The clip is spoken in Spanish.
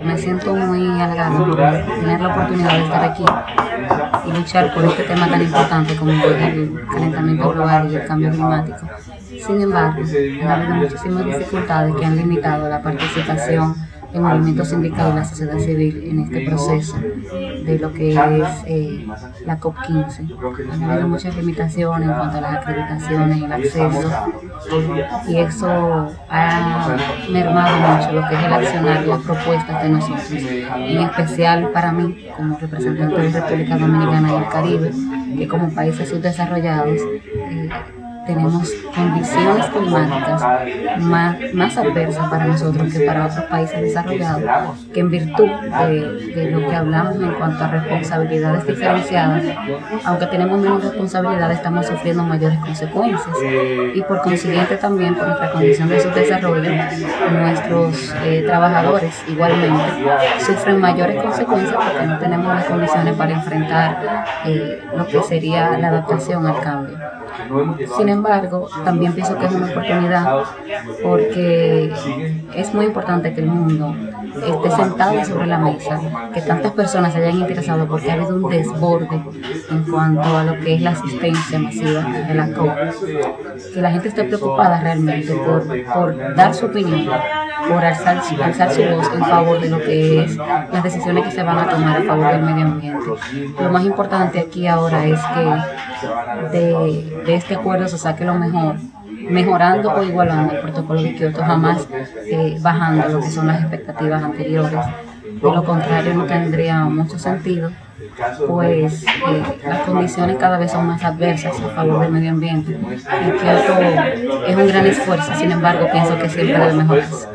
Me siento muy halagada por tener la oportunidad de estar aquí y luchar por este tema tan importante como el calentamiento global y el cambio climático. Sin embargo, ha habido muchísimas dificultades que han limitado la participación el movimiento sindical y la sociedad civil en este proceso de lo que es eh, la COP15. Han habido muchas limitaciones en cuanto a las acreditaciones y el acceso y eso ha mermado mucho lo que es el accionar y las propuestas de nosotros. En especial para mí, como representante de República Dominicana y el Caribe, que como países subdesarrollados, eh, tenemos condiciones climáticas más, más adversas para nosotros que para otros países desarrollados, que en virtud de, de, lo que hablamos en cuanto a responsabilidades diferenciadas, aunque tenemos menos responsabilidades, estamos sufriendo mayores consecuencias. Y por consiguiente también por nuestra condición de subdesarrollo, nuestros eh, trabajadores igualmente sufren mayores consecuencias porque no tenemos las condiciones para enfrentar eh, lo que sería la adaptación al cambio. Sin embargo, también pienso que es una oportunidad porque es muy importante que el mundo esté sentado sobre la mesa, que tantas personas se hayan interesado porque ha habido un desborde en cuanto a lo que es la asistencia masiva de la COP, que la gente esté preocupada realmente por, por dar su opinión, por alzar, alzar su voz en favor de lo que es las decisiones que se van a tomar a favor del medio ambiente. Lo más importante aquí ahora es que de, este acuerdo se saque lo mejor, mejorando o igualando el protocolo de Kioto, jamás eh, bajando lo que son las expectativas anteriores. De lo contrario no tendría mucho sentido, pues eh, las condiciones cada vez son más adversas a favor del medio ambiente. Y Kioto es un gran esfuerzo, sin embargo pienso que siempre debe mejorarse.